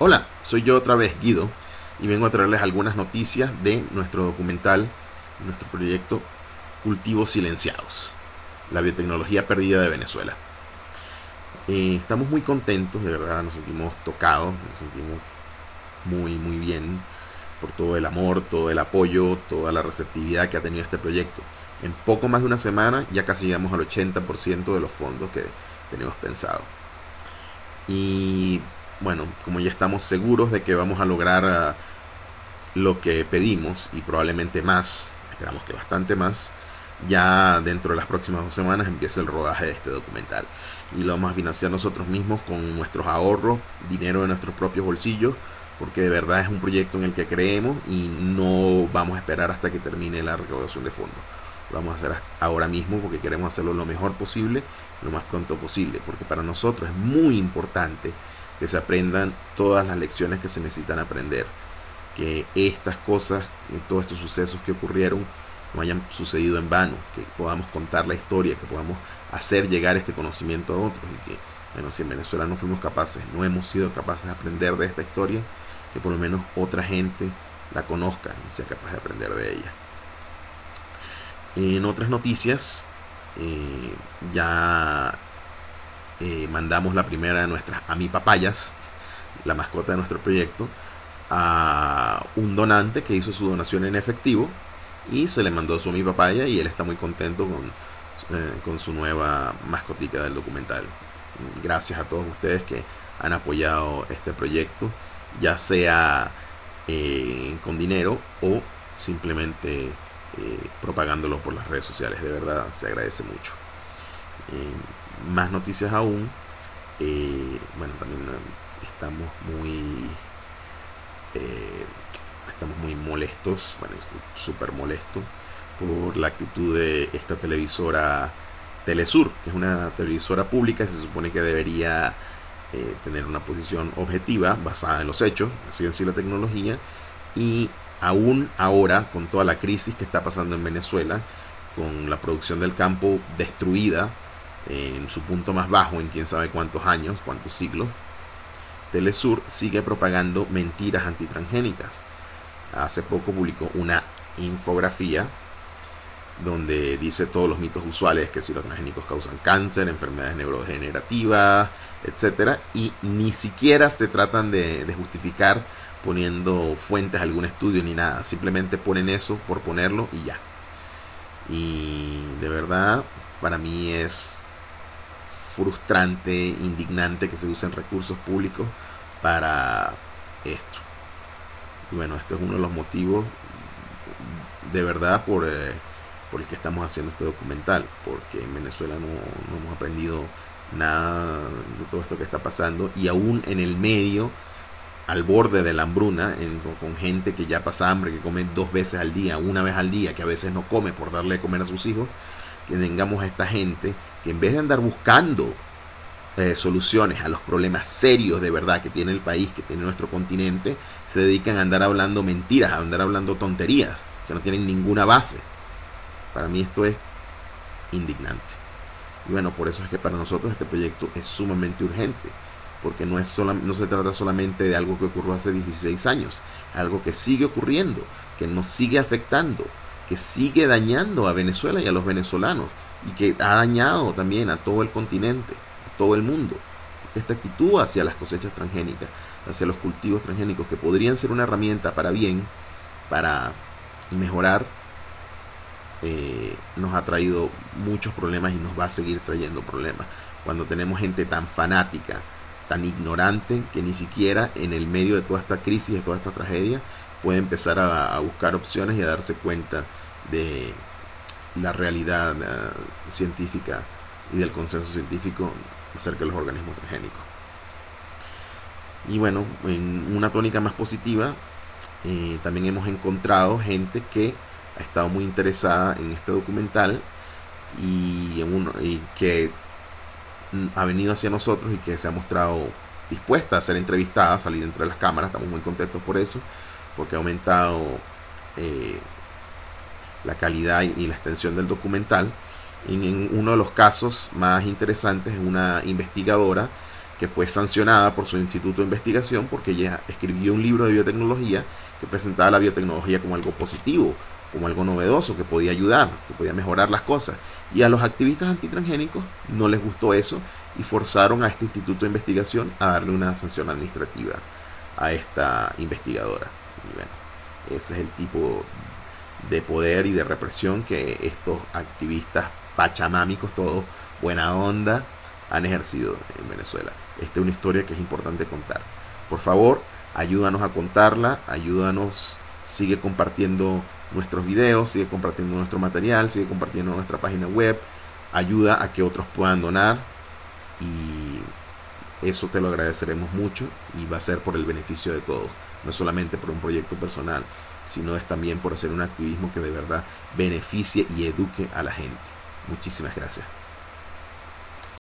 Hola, soy yo otra vez Guido y vengo a traerles algunas noticias de nuestro documental, nuestro proyecto Cultivos Silenciados, la biotecnología perdida de Venezuela. Eh, estamos muy contentos, de verdad, nos sentimos tocados, nos sentimos muy, muy bien por todo el amor, todo el apoyo, toda la receptividad que ha tenido este proyecto. En poco más de una semana ya casi llegamos al 80% de los fondos que tenemos pensado. Y bueno, como ya estamos seguros de que vamos a lograr ah, lo que pedimos y probablemente más, esperamos que bastante más, ya dentro de las próximas dos semanas empieza el rodaje de este documental. Y lo vamos a financiar nosotros mismos con nuestros ahorros, dinero de nuestros propios bolsillos, porque de verdad es un proyecto en el que creemos y no vamos a esperar hasta que termine la recaudación de fondos. Lo vamos a hacer ahora mismo porque queremos hacerlo lo mejor posible, lo más pronto posible, porque para nosotros es muy importante que se aprendan todas las lecciones que se necesitan aprender, que estas cosas, todos estos sucesos que ocurrieron, no hayan sucedido en vano, que podamos contar la historia, que podamos hacer llegar este conocimiento a otros. Y que, bueno, si en Venezuela no fuimos capaces, no hemos sido capaces de aprender de esta historia, que por lo menos otra gente la conozca y sea capaz de aprender de ella. En otras noticias, eh, ya eh, mandamos la primera de nuestras amipapayas, la mascota de nuestro proyecto, a un donante que hizo su donación en efectivo y se le mandó su amipapaya y él está muy contento con, eh, con su nueva mascotica del documental. Gracias a todos ustedes que han apoyado este proyecto, ya sea eh, con dinero o simplemente propagándolo por las redes sociales. De verdad se agradece mucho más noticias aún. Eh, bueno, también eh, estamos muy. Eh, estamos muy molestos. Bueno, estoy súper molesto por la actitud de esta televisora Telesur, que es una televisora pública se supone que debería tener una posición objetiva basada en los hechos, la ciencia y la tecnología, y aún ahora, con toda la crisis que está pasando en Venezuela, con la producción del campo destruida, en su punto más bajo en quién sabe cuántos años, cuántos siglos, Telesur sigue propagando mentiras antitransgénicas. Hace poco publicó una infografía donde dice todos los mitos usuales que si los transgénicos causan cáncer, enfermedades neurodegenerativas, etcétera, y ni siquiera se tratan de, de justificar poniendo fuentes a algún estudio ni nada, simplemente ponen eso por ponerlo y ya. Y de verdad, para mí es frustrante, indignante que se usen recursos públicos para esto. Y bueno, este es uno de los motivos de verdad por, eh, por el que estamos haciendo este documental, porque en Venezuela no, hemos aprendido nada de todo esto que está pasando y aún en el medio al borde de la hambruna, con gente que ya pasa hambre, que come dos veces al día, una vez al día, que a veces no come por darle de comer a sus hijos, que tengamos a esta gente que en vez de andar buscando eh, soluciones a los problemas serios de verdad que tiene el país, que tiene nuestro continente, se dedican a andar hablando mentiras, a andar hablando tonterías que no tienen ninguna base. Para mí esto es indignante. Y bueno, por eso es que para nosotros este proyecto es sumamente urgente, porque no, es no se trata solamente de algo que ocurrió hace 16 años, algo que sigue ocurriendo, que nos sigue afectando, que sigue dañando a Venezuela y a los venezolanos y que ha dañado también a todo el continente, a todo el mundo. esta actitud hacia las cosechas transgénicas, hacia los cultivos transgénicos, que podrían ser una herramienta para bien, para mejorar, eh, nos ha traído muchos problemas y nos va a seguir trayendo problemas. Cuando tenemos gente tan fanática, tan ignorante, que ni siquiera en el medio de toda esta crisis, de toda esta tragedia, puede empezar a, buscar opciones y a darse cuenta de la realidad eh, científica y del consenso científico acerca de los organismos transgénicos. Y bueno, en una tónica más positiva, eh, también hemos encontrado gente que ha estado muy interesada en este documental y, y que ha venido hacia nosotros y que se ha mostrado dispuesta a ser entrevistada, a salir entre las cámaras. Estamos muy contentos por eso, porque ha aumentado eh, la calidad y la extensión del documental. En, uno de los casos más interesantes es una investigadora que fue sancionada por su instituto de investigación porque ella escribió un libro de biotecnología que presentaba la biotecnología como algo positivo, como algo novedoso, que podía ayudar, que podía mejorar las cosas. Y a los activistas antitransgénicos no les gustó eso y forzaron a este instituto de investigación a darle una sanción administrativa a esta investigadora. Bueno, ese es el tipo de poder y de represión que estos activistas pachamámicos, todos buena onda, han ejercido en Venezuela. Esta es una historia que es importante contar. Por favor, ayúdanos a contarla, ayúdanos, sigue compartiendo nuestros videos, sigue compartiendo nuestro material, sigue compartiendo nuestra página web, ayuda a que otros puedan donar y eso te lo agradeceremos mucho y va a ser por el beneficio de todos, no solamente por un proyecto personal, sino es también por hacer un activismo que de verdad beneficie y eduque a la gente. Muchísimas gracias.